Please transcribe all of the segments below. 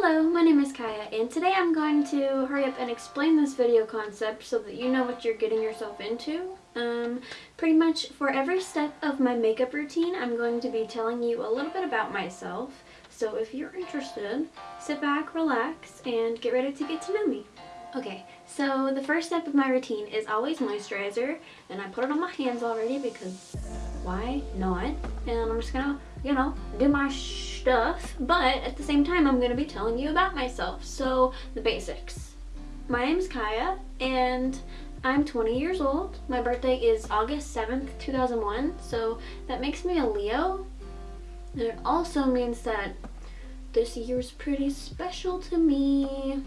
Hello, my name is Kaya and today I'm going to hurry up and explain this video concept so that you know what you're getting yourself into. Um, pretty much for every step of my makeup routine I'm going to be telling you a little bit about myself. So if you're interested, sit back, relax, and get ready to get to know me. Okay, so the first step of my routine is always moisturizer and I put it on my hands already because why not? And I'm just gonna, you know, do my stuff, but at the same time I'm gonna be telling you about myself. So the basics. My name is Kaya and I'm 20 years old. My birthday is August 7th, 2001, so that makes me a Leo. And it also means that this year is pretty special to me.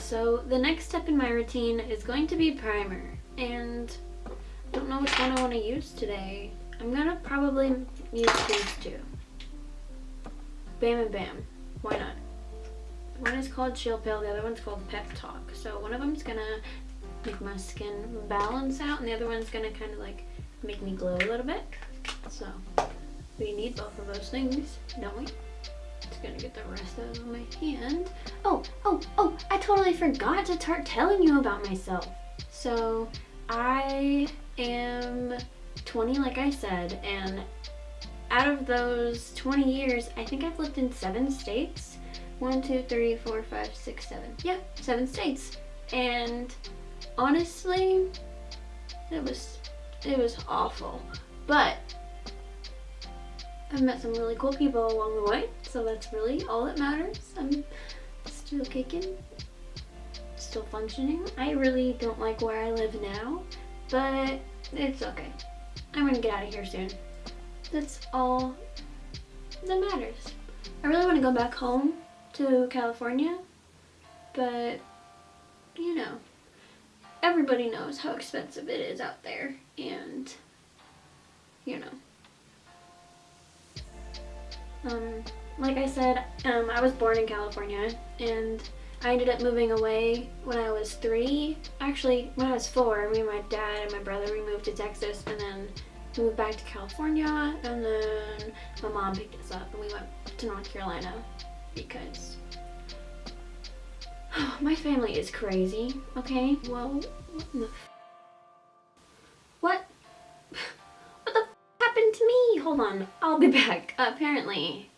So the next step in my routine is going to be primer and I don't know which one I want to use today. I'm gonna probably use these two. Bam and Bam. Why not? One is called Chill Pill, the other one's called Pep Talk. So one of them's gonna make my skin balance out and the other one's gonna kind of like make me glow a little bit. So we need both of those things, don't we? Just gonna get the rest of it on my hand. Oh, oh, oh, I totally forgot to start telling you about myself. So I am 20 like I said and out of those 20 years I think I've lived in seven states. One, two, three, four, five, six, seven. Yeah, seven states. And honestly, it was it was awful. But I've met some really cool people along the way, so that's really all that matters. I'm still kicking, still functioning. I really don't like where I live now, but it's okay. I'm gonna get out of here soon. That's all that matters. I really want to go back home to California, but you know, everybody knows how expensive it is out there, and you know. Um, like I said, um, I was born in California and I ended up moving away when I was three. Actually, when I was four, me and my dad and my brother, we moved to Texas and then moved back to California and then my mom picked us up and we went to North Carolina because my family is crazy, okay? Well, what the What? What the happened to me? Hold on, I'll be back. Apparently,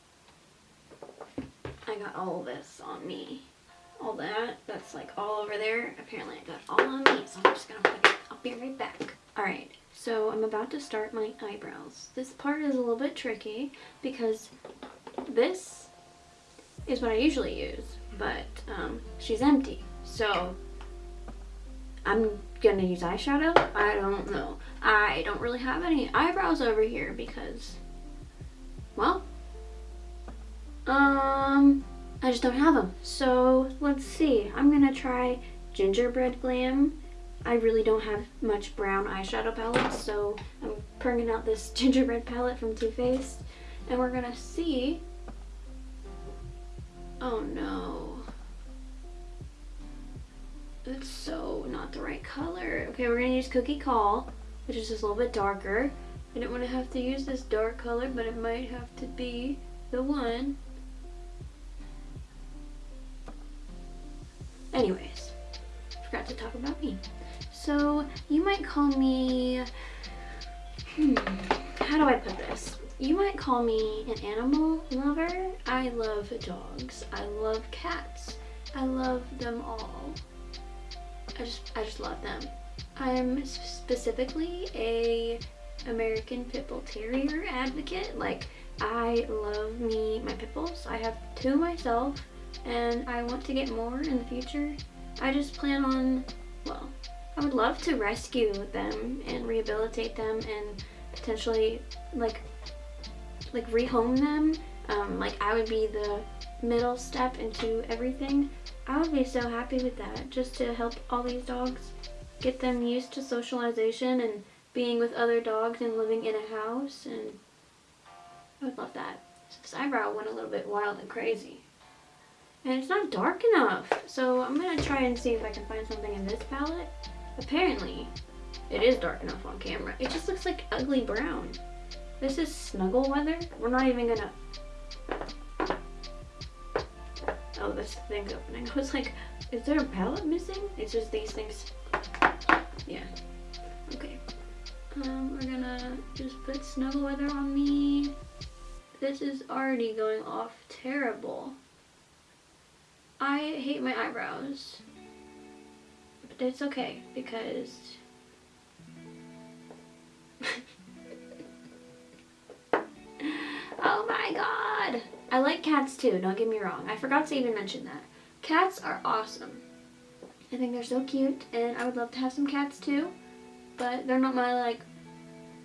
I got all this on me. All that, that's like all over there. Apparently I got all on me, so I'm just gonna put it. I'll be right back. Alright, so I'm about to start my eyebrows. This part is a little bit tricky because this is what I usually use, but um, she's empty. So I'm gonna use eyeshadow. I don't know. I don't really have any eyebrows over here because, well, um, I just don't have them. So let's see. I'm gonna try Gingerbread Glam. I really don't have much brown eyeshadow palettes, so I'm bringing out this gingerbread palette from Too Faced, and we're gonna see. Oh no. It's so not the right color. Okay, we're gonna use Cookie Call, which is just a little bit darker. I didn't want to have to use this dark color, but it might have to be the one. Anyways, forgot to talk about me. So you might call me, hmm, how do I put this? You might call me an animal lover. I love dogs. I love cats. I love them all. I just, I just love them. I'm specifically a American Pit Bull Terrier advocate. Like, I love me, my pit bulls. I have two myself, and I want to get more in the future. I just plan on, well, I would love to rescue them and rehabilitate them and potentially, like, like rehome them. Um, like, I would be the middle step into everything. I would be so happy with that, just to help all these dogs get them used to socialization and being with other dogs and living in a house, and I would love that. So this eyebrow went a little bit wild and crazy. And it's not dark enough, so I'm going to try and see if I can find something in this palette. Apparently, it is dark enough on camera. It just looks like ugly brown. This is snuggle weather. We're not even to oh, this thing's opening. I was like, is there a palette missing? It's just these things. Yeah. Okay. Um, we're gonna just put Snuggle Weather on me. This is already going off terrible. I hate my eyebrows. But it's okay because oh my god! I like cats too, don't get me wrong. I forgot to even mention that. Cats are awesome. I think they're so cute and I would love to have some cats too. But they're not my like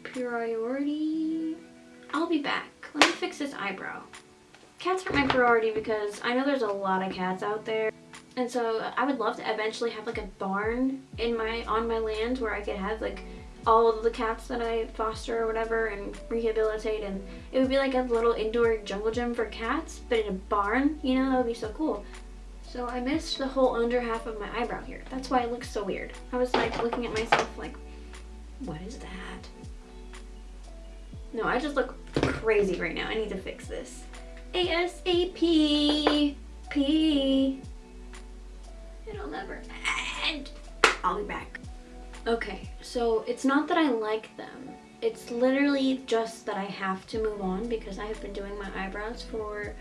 priority. I'll be back. Let me fix this eyebrow. Cats aren't my priority because I know there's a lot of cats out there. And so I would love to eventually have like a barn in my on my land where I could have like all of the cats that I foster or whatever and rehabilitate. And it would be like a little indoor jungle gym for cats but in a barn you know that would be so cool. So I missed the whole under half of my eyebrow here. That's why it looks so weird. I was like looking at myself like what is that? No I just look crazy right now. I need to fix this. ASAP P it'll never end I'll be back Okay, so it's not that I like them. It's literally just that I have to move on because I have been doing my eyebrows for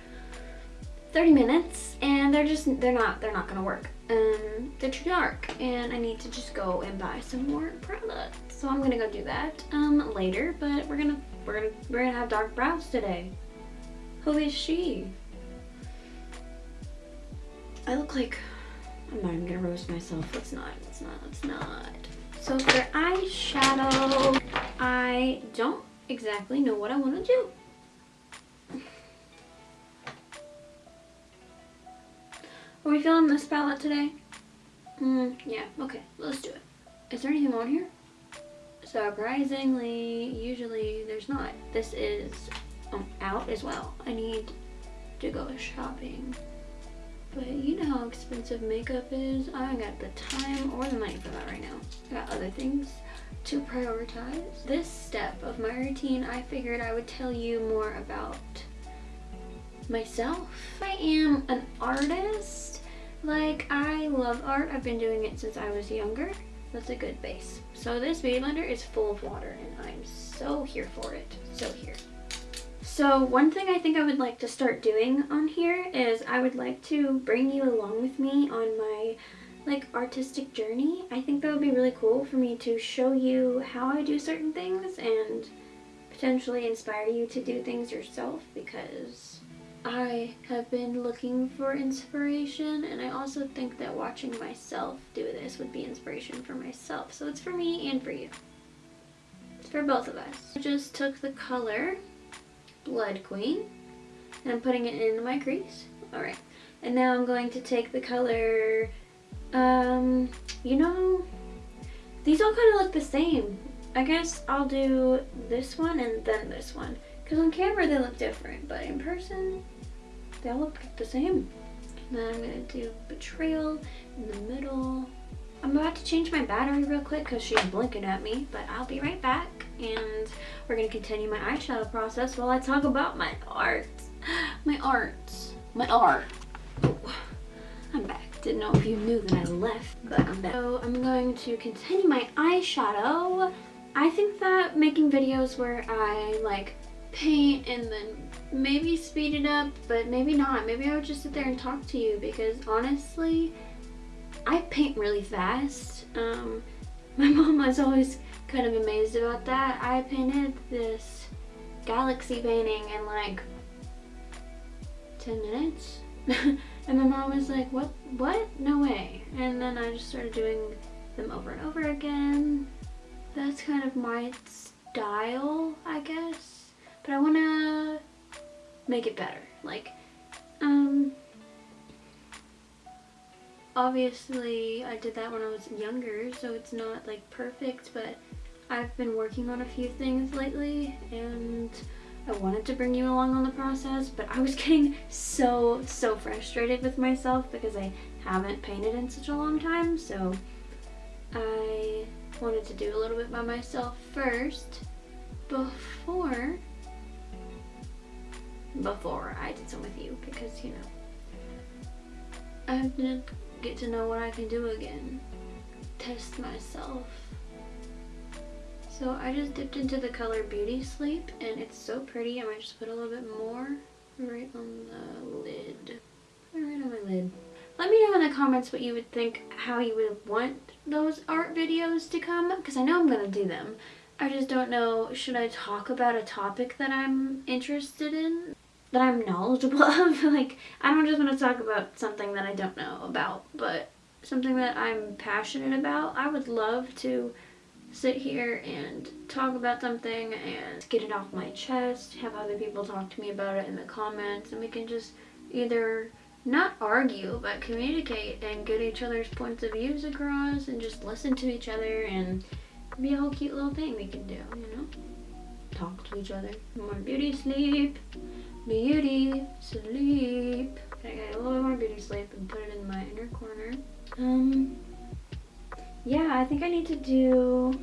30 minutes and they're just, they're not, they're not gonna work. Um, they're too dark and I need to just go and buy some more product. So I'm gonna go do that um, later, but we're gonna, we're gonna, we're gonna have dark brows today. Who is she? I look like, I'm not even gonna roast myself. Let's not, let's not, let's not. So for eyeshadow, I don't exactly know what I want to do. Are we feeling this palette today? Mm, yeah, okay, let's do it. Is there anything on here? Surprisingly, usually there's not. This is um, out as well. I need to go shopping. But you know how expensive makeup is. I don't got the time or the money for that right now. I got other things to prioritize. This step of my routine, I figured I would tell you more about myself. I am an artist. Like, I love art. I've been doing it since I was younger. That's a good base. So this beauty blender is full of water and I'm so here for it. So here. So one thing I think I would like to start doing on here is I would like to bring you along with me on my like artistic journey. I think that would be really cool for me to show you how I do certain things and potentially inspire you to do things yourself because I have been looking for inspiration and I also think that watching myself do this would be inspiration for myself. So it's for me and for you. It's for both of us. I just took the color Blood Queen. And I'm putting it in my crease. Alright. And now I'm going to take the color, um, you know, these all kind of look the same. I guess I'll do this one and then this one. Because on camera they look different, but in person, they all look the same. And then I'm going to do Betrayal in the middle. I'm about to change my battery real quick because she's blinking at me, but I'll be right back and we're going to continue my eyeshadow process while I talk about my art. My art. My art. I'm back. Didn't know if you knew that I left, but I'm back. So I'm going to continue my eyeshadow. I think that making videos where I like paint and then maybe speed it up, but maybe not. Maybe I would just sit there and talk to you because honestly, I paint really fast. Um, my mom was always kind of amazed about that. I painted this galaxy painting in like 10 minutes. and my mom was like, what, what? No way. And then I just started doing them over and over again. That's kind of my style, I guess. But I want to make it better. Like, um, obviously I did that when I was younger, so it's not like perfect, but I've been working on a few things lately and I wanted to bring you along on the process, but I was getting so, so frustrated with myself because I haven't painted in such a long time, so I wanted to do a little bit by myself first before before I did some with you because, you know, I have to get to know what I can do again. Test myself. So I just dipped into the color Beauty Sleep and it's so pretty. I might just put a little bit more right on the lid. Right on my lid. Let me know in the comments what you would think, how you would want those art videos to come, because I know I'm going to do them. I just don't know, should I talk about a topic that I'm interested in? That I'm knowledgeable of? like, I don't just want to talk about something that I don't know about, but something that I'm passionate about. I would love to sit here and talk about something and get it off my chest, have other people talk to me about it in the comments, and we can just either not argue, but communicate and get each other's points of views across and just listen to each other and be a whole cute little thing we can do, you know? Talk to each other. More beauty sleep. Beauty sleep. I get a little more beauty sleep and put it in my inner corner. Um, yeah, I think I need to do...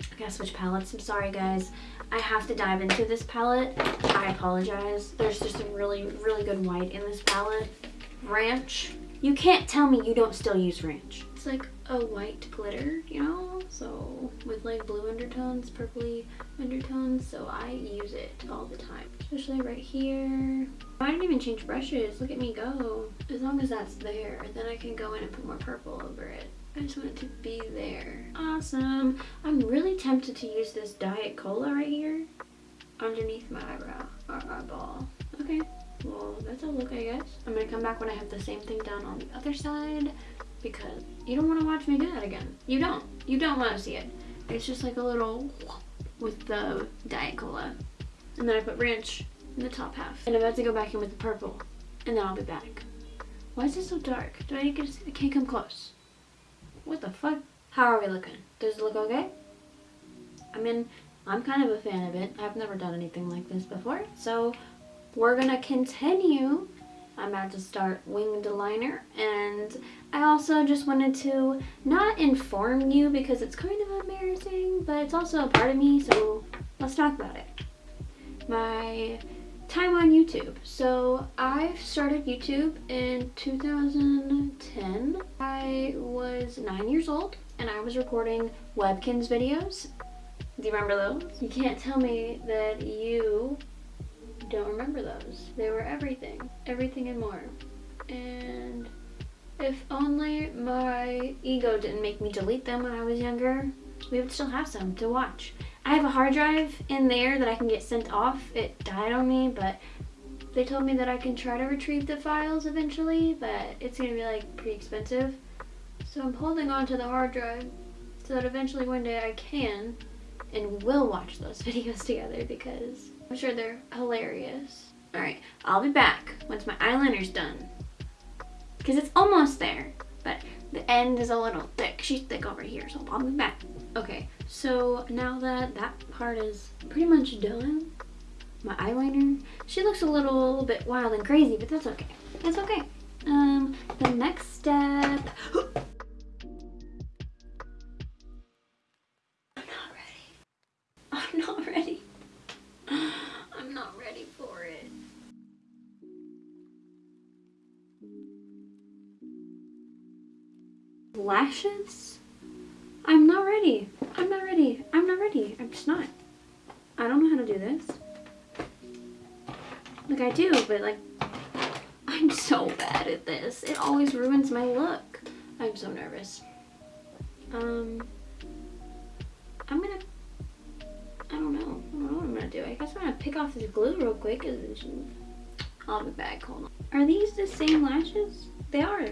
I gotta switch palettes. I'm sorry, guys. I have to dive into this palette. I apologize. There's just a really, really good white in this palette. Ranch. You can't tell me you don't still use ranch. It's like a white glitter, you know? So with like blue undertones, purpley undertones. So I use it all the time. Especially right here. I didn't even change brushes. Look at me go. As long as that's there, then I can go in and put more purple over it. I just want it to be there. Awesome. I'm really tempted to use this Diet Cola right here underneath my eyebrow or eyeball. Okay, well, that's a look, I guess. I'm gonna come back when I have the same thing done on the other side because you don't want to watch me do that again. You don't. You don't want to see it. It's just like a little with the Diet Cola. And then I put ranch in the top half. And I'm about to go back in with the purple. And then I'll be back. Why is it so dark? Do I get? I can't come close. What the fuck? How are we looking? Does it look okay? I mean, I'm kind of a fan of it. I've never done anything like this before. So we're gonna continue. I'm about to start winged liner and I also just wanted to not inform you because it's kind of embarrassing, but it's also a part of me, so let's talk about it. My time on YouTube. So I started YouTube in 2010. I was nine years old and I was recording Webkinz videos. Do you remember those? You can't tell me that you don't remember those. They were everything. Everything and more. And if only my ego didn't make me delete them when I was younger, we would still have some to watch. I have a hard drive in there that I can get sent off. It died on me, but they told me that I can try to retrieve the files eventually, but it's gonna be like pretty expensive. So I'm holding on to the hard drive so that eventually one day I can and will watch those videos together because I'm sure they're hilarious. Alright, I'll be back once my eyeliner's done. Because it's almost there, but the end is a little thick. She's thick over here, so I'll be back. Okay, so now that that part is pretty much done, my eyeliner, she looks a little bit wild and crazy, but that's okay. That's okay. Um, the next step, Lashes? I'm not ready. I'm not ready. I'm not ready. I'm just not. I don't know how to do this. Like I do, but like, I'm so bad at this. It always ruins my look. I'm so nervous. Um, I'm gonna, I don't know. I don't know what I'm gonna do. I guess I'm gonna pick off this glue real quick. I'll be back, hold on. Are these the same lashes? They are.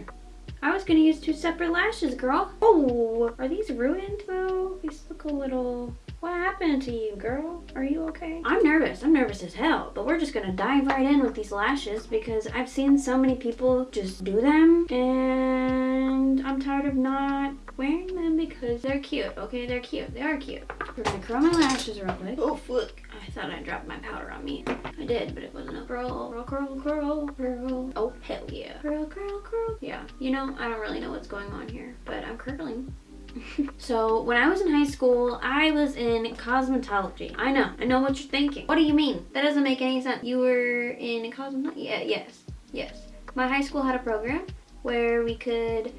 I was gonna use two separate lashes, girl. Oh, are these ruined though? These look a little... What happened to you, girl? Are you okay? I'm nervous. I'm nervous as hell. But we're just gonna dive right in with these lashes because I've seen so many people just do them. And I'm tired of not wearing them because they're cute. Okay, they're cute. They are cute. We're gonna curl my lashes real quick. Oh, fuck. I thought I dropped my powder on me. I did, but it wasn't a curl, curl, curl, curl, curl. Oh, hell yeah. Curl, curl, curl. Yeah, you know, I don't really know what's going on here, but I'm curling. so when I was in high school, I was in cosmetology. I know, I know what you're thinking. What do you mean? That doesn't make any sense. You were in cosmetology? Yeah, yes, yes. My high school had a program where we could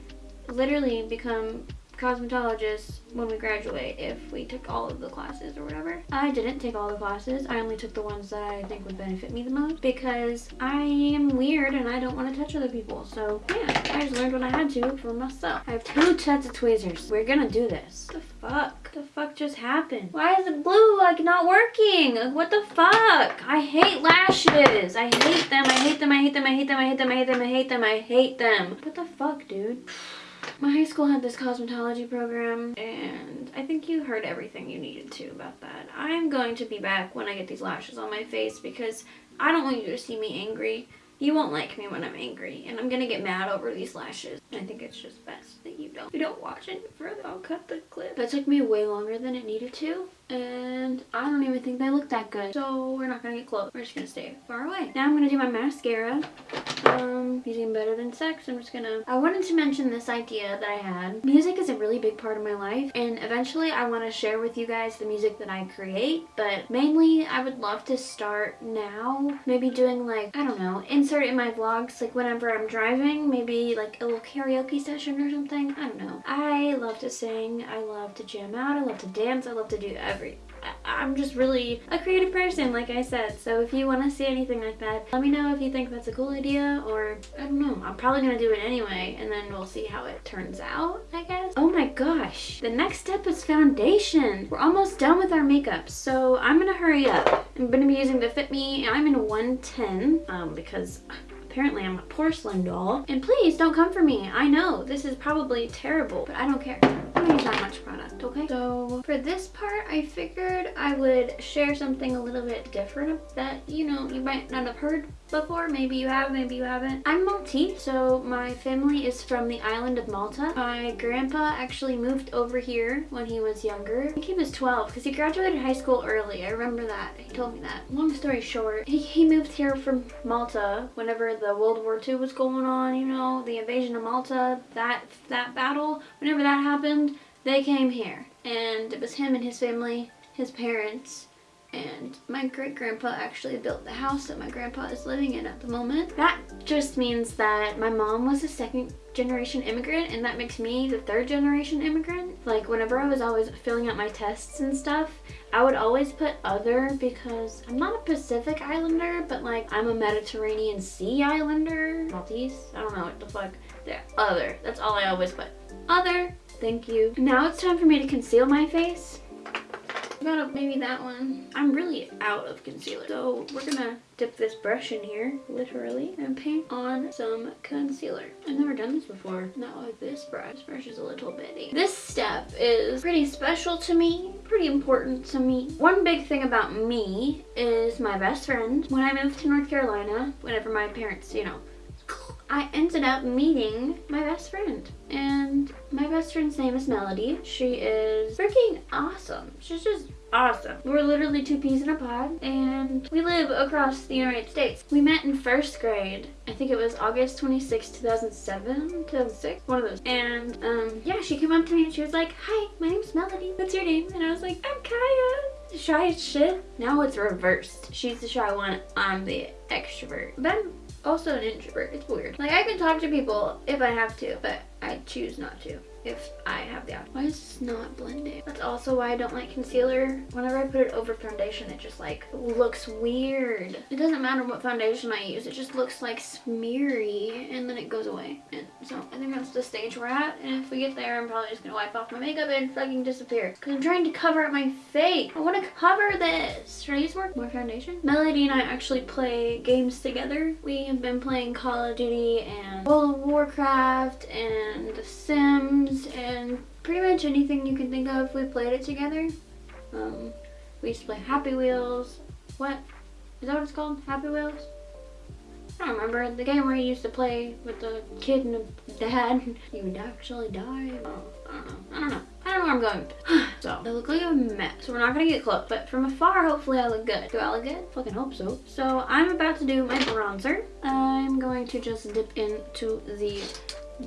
literally become cosmetologists when we graduate if we took all of the classes or whatever. I didn't take all the classes. I only took the ones that I think would benefit me the most because I am weird and I don't want to touch other people. So yeah, I just learned what I had to for myself. I have two sets of tweezers. We're gonna do this. What the fuck? the fuck just happened? Why is the glue like not working? What the fuck? I hate lashes. I hate them. I hate them. I hate them. I hate them. I hate them. I hate them. I hate them. I hate them. What the fuck, dude? My high school had this cosmetology program and I think you heard everything you needed to about that. I'm going to be back when I get these lashes on my face because I don't want you to see me angry. You won't like me when I'm angry and I'm gonna get mad over these lashes. I think it's just best that you don't. You don't watch any further. I'll cut the clip. That took me way longer than it needed to and I don't even think they look that good. So we're not gonna get close. We're just gonna stay far away. Now I'm gonna do my mascara. Um, using Better Than Sex. I'm just gonna... I wanted to mention this idea that I had. Music is a really big part of my life and eventually I want to share with you guys the music that I create but mainly I would love to start now. Maybe doing like, I don't know, insert in my vlogs like whenever I'm driving. Maybe like a little karaoke session or something. I don't know. I love to sing. I love to jam out. I love to dance. I love to do everything every I'm just really a creative person, like I said. So if you want to see anything like that, let me know if you think that's a cool idea or I don't know. I'm probably going to do it anyway and then we'll see how it turns out, I guess. Oh my gosh. The next step is foundation. We're almost done with our makeup. So I'm going to hurry up. I'm going to be using the Fit Me. I'm in 110 um, because apparently I'm a porcelain doll. And please don't come for me. I know this is probably terrible, but I don't care don't use that much product, okay? So for this part, I figured I would share something a little bit different that, you know, you might not have heard before. Maybe you have, maybe you haven't. I'm Maltese, so my family is from the island of Malta. My grandpa actually moved over here when he was younger. I think he was 12 because he graduated high school early. I remember that. He told me that. Long story short, he, he moved here from Malta whenever the World War II was going on, you know, the invasion of Malta, that, that battle, whenever that happened, they came here. And it was him and his family, his parents, and my great-grandpa actually built the house that my grandpa is living in at the moment. That just means that my mom was a second generation immigrant and that makes me the third generation immigrant. Like whenever I was always filling out my tests and stuff, I would always put other because I'm not a Pacific Islander, but like I'm a Mediterranean Sea Islander. Maltese? I don't know what the fuck. The other. That's all I always put. Other. Thank you. Now it's time for me to conceal my face about maybe that one. I'm really out of concealer. So we're gonna dip this brush in here, literally, and paint on some concealer. I've never done this before. Not with this brush. This brush is a little bitty. This step is pretty special to me, pretty important to me. One big thing about me is my best friend. When I moved to North Carolina, whenever my parents, you know, I ended up meeting my best friend. And my best friend's name is Melody. She is freaking awesome. She's just awesome. We're literally two peas in a pod and we live across the United States. We met in first grade. I think it was August 26, 2007, 2006, one of those. And um, yeah, she came up to me and she was like, hi, my name's Melody. What's your name? And I was like, I'm Kaya. Shy as shit. Now it's reversed. She's the shy one, I'm the extrovert. But I'm also an introvert. It's weird. Like I can talk to people if I have to, but I choose not to if I have the option. Why is this not blending? That's also why I don't like concealer. Whenever I put it over foundation, it just like looks weird. It doesn't matter what foundation I use. It just looks like smeary and then it goes away. And so I think that's the stage we're at. And if we get there, I'm probably just gonna wipe off my makeup and fucking disappear. Cause I'm trying to cover up my face. I wanna cover this. Should I use more, more foundation? Melody and I actually play games together. We have been playing Call of Duty and World of Warcraft and The Sims and pretty much anything you can think of, we played it together. Um, we used to play Happy Wheels. What? Is that what it's called? Happy Wheels? I don't remember. The game where you used to play with the kid and the dad. You would actually die. Oh, I don't know. I don't know. I don't know where I'm going. so, I look like a mess. So we're not to get close. But from afar, hopefully I look good. Do I look good? Fucking hope so. So I'm about to do my bronzer. I'm going to just dip into the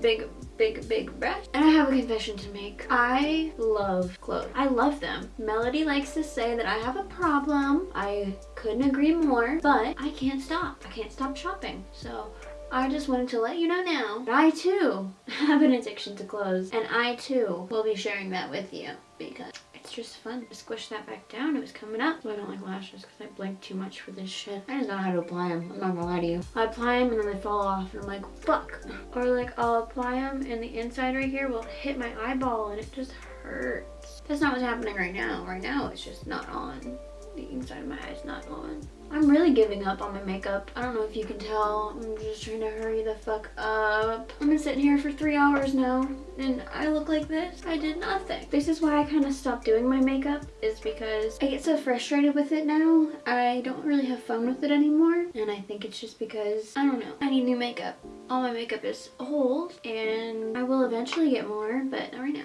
big, big, big brush. And I have a confession to make. I love clothes. I love them. Melody likes to say that I have a problem. I couldn't agree more, but I can't stop. I can't stop shopping. So I just wanted to let you know now that I too have an addiction to clothes and I too will be sharing that with you because it's just fun to squish that back down. It was coming up. So I don't like lashes because I blink too much for this shit. I just don't know how to apply them. I'm not gonna lie to you. I apply them and then they fall off and I'm like, fuck. Or like I'll apply them and the inside right here will hit my eyeball and it just hurts. That's not what's happening right now. Right now it's just not on. The inside of my eye is not on. I'm really giving up on my makeup. I don't know if you can tell. I'm just trying to hurry the fuck up. I've been sitting here for three hours now and I look like this. I did nothing. This is why I kind of stopped doing my makeup is because I get so frustrated with it now. I don't really have fun with it anymore. And I think it's just because, I don't know, I need new makeup. All my makeup is old and I will eventually get more, but not right now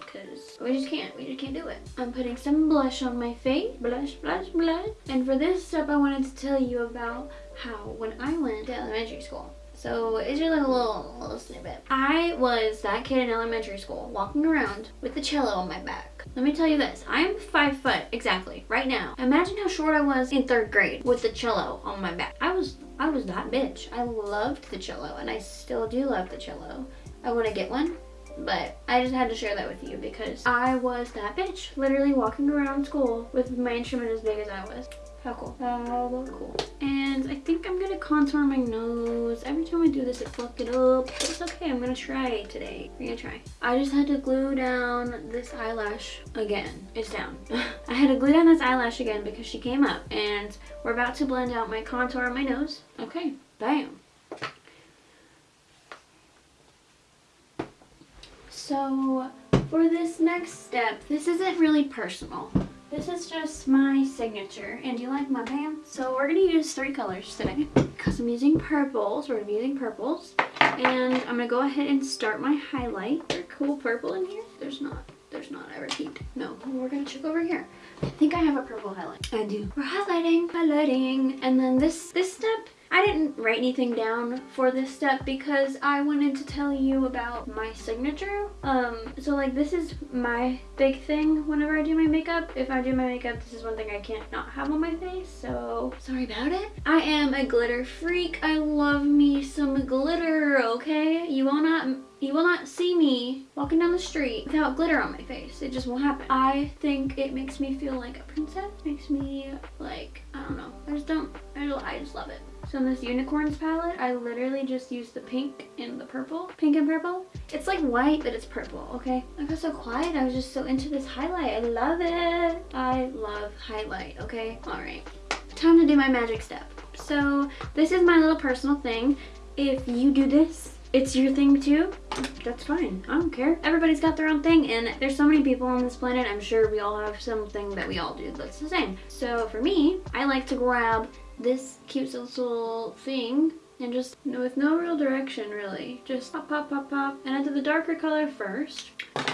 because we just can't. We just can't do it. I'm putting some blush on my face. Blush, blush, blush. And for this step, I wanted to tell you about how when I went to elementary school, so it's just like a little, little snippet. I was that kid in elementary school walking around with the cello on my back. Let me tell you this, I am five foot exactly right now. Imagine how short I was in third grade with the cello on my back. I was, I was that bitch. I loved the cello and I still do love the cello. I want to get one but I just had to share that with you because I was that bitch literally walking around school with my instrument as big as I was how cool. How cool. And I think I'm gonna contour my nose. Every time I do this, I fuck it up. But it's okay, I'm gonna try today. We're gonna try. I just had to glue down this eyelash again. It's down. I had to glue down this eyelash again because she came up. And we're about to blend out my contour on my nose. Okay, bam. So for this next step, this isn't really personal. This is just my signature. And do you like my pants? So we're going to use three colors today. Because I'm using purples. We're going to be using purples. And I'm going to go ahead and start my highlight. There's cool purple in here. There's not. There's not. I repeat. No. We're going to check over here. I think I have a purple highlight. I do. We're highlighting. Highlighting. And then this, this step I didn't write anything down for this step because I wanted to tell you about my signature. Um, so like this is my big thing whenever I do my makeup. If I do my makeup, this is one thing I can't not have on my face, so sorry about it. I am a glitter freak. I love me some glitter, okay? You will not you will not see me walking down the street without glitter on my face. It just won't happen. I think it makes me feel like a princess. Makes me like, I don't know. I just don't, I just love it. So in this unicorns palette, I literally just used the pink and the purple. Pink and purple. It's like white, but it's purple, okay? I got so quiet. I was just so into this highlight. I love it. I love highlight, okay? All right. Time to do my magic step. So this is my little personal thing. If you do this, it's your thing too, that's fine. I don't care. Everybody's got their own thing and there's so many people on this planet. I'm sure we all have something that we all do that's the same. So for me, I like to grab this cute little thing and just with no real direction really. Just pop pop pop pop. And I did the darker color first.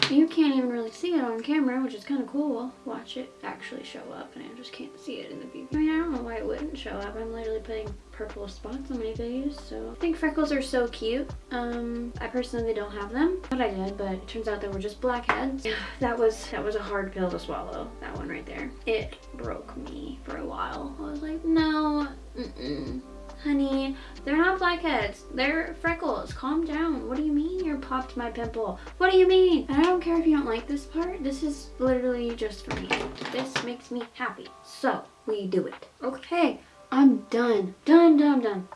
You can't even really see it on camera which is kind of cool. Watch it actually show up and I just can't see it in the view. I mean I don't know why it wouldn't show up. I'm literally putting purple spots on my face so I think freckles are so cute um I personally don't have them but I did but it turns out they were just blackheads that was that was a hard pill to swallow that one right there it broke me for a while I was like no mm -mm honey, they're not blackheads. They're freckles. Calm down. What do you mean you're popped my pimple? What do you mean? And I don't care if you don't like this part. This is literally just for me. This makes me happy. So, we do it. Okay, I'm done. Done, done, done.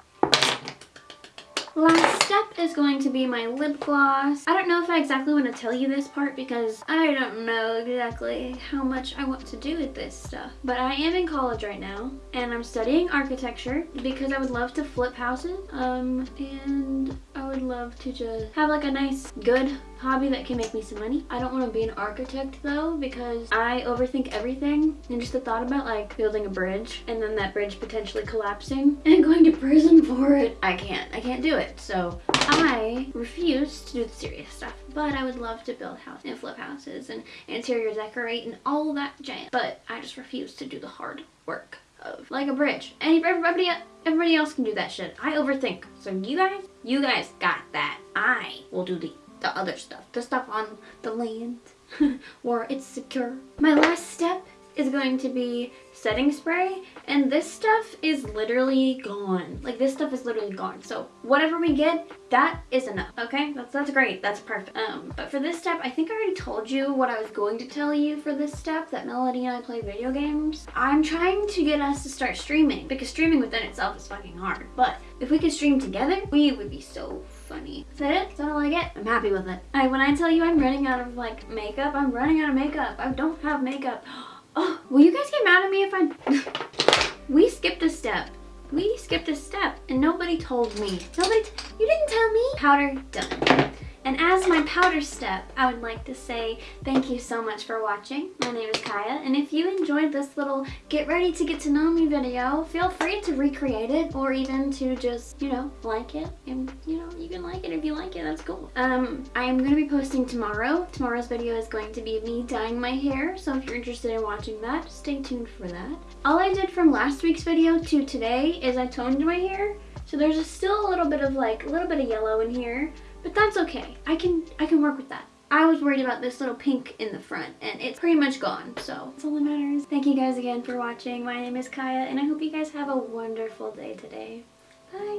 Last step is going to be my lip gloss. I don't know if I exactly want to tell you this part because I don't know exactly how much I want to do with this stuff. But I am in college right now and I'm studying architecture because I would love to flip houses. Um, and I would love to just have like a nice, good hobby that can make me some money. I don't want to be an architect though because I overthink everything and just the thought about like building a bridge and then that bridge potentially collapsing and going to prison for it. I can't. I can't do it. So I refuse to do the serious stuff but I would love to build houses and flip houses and interior decorate and all that jam. But I just refuse to do the hard work of like a bridge. And everybody, everybody else can do that shit. I overthink. So you guys, you guys got that. I will do the the other stuff, the stuff on the land where it's secure. My last step is going to be setting spray and this stuff is literally gone. Like this stuff is literally gone. So whatever we get, that is enough. Okay, that's, that's great. That's perfect. Um, but for this step, I think I already told you what I was going to tell you for this step, that Melody and I play video games. I'm trying to get us to start streaming because streaming within itself is fucking hard. But if we could stream together, we would be so funny. Is that it? Is that all I get? I'm happy with it. When I tell you I'm running out of like makeup, I'm running out of makeup. I don't have makeup. Oh, will you guys get mad at me if I... we skipped a step. We skipped a step and nobody told me. Nobody, you didn't tell me. Powder done. And as my powder step, I would like to say thank you so much for watching. My name is Kaya, and if you enjoyed this little get ready to get to know me video, feel free to recreate it or even to just, you know, like it. And, you know, you can like it if you like it, that's cool. Um, I am going to be posting tomorrow. Tomorrow's video is going to be me dyeing my hair, so if you're interested in watching that, stay tuned for that. All I did from last week's video to today is I toned my hair, so there's still a little bit of like, a little bit of yellow in here, but that's okay. I can I can work with that. I was worried about this little pink in the front and it's pretty much gone. So that's all that matters. Thank you guys again for watching. My name is Kaya and I hope you guys have a wonderful day today. Bye.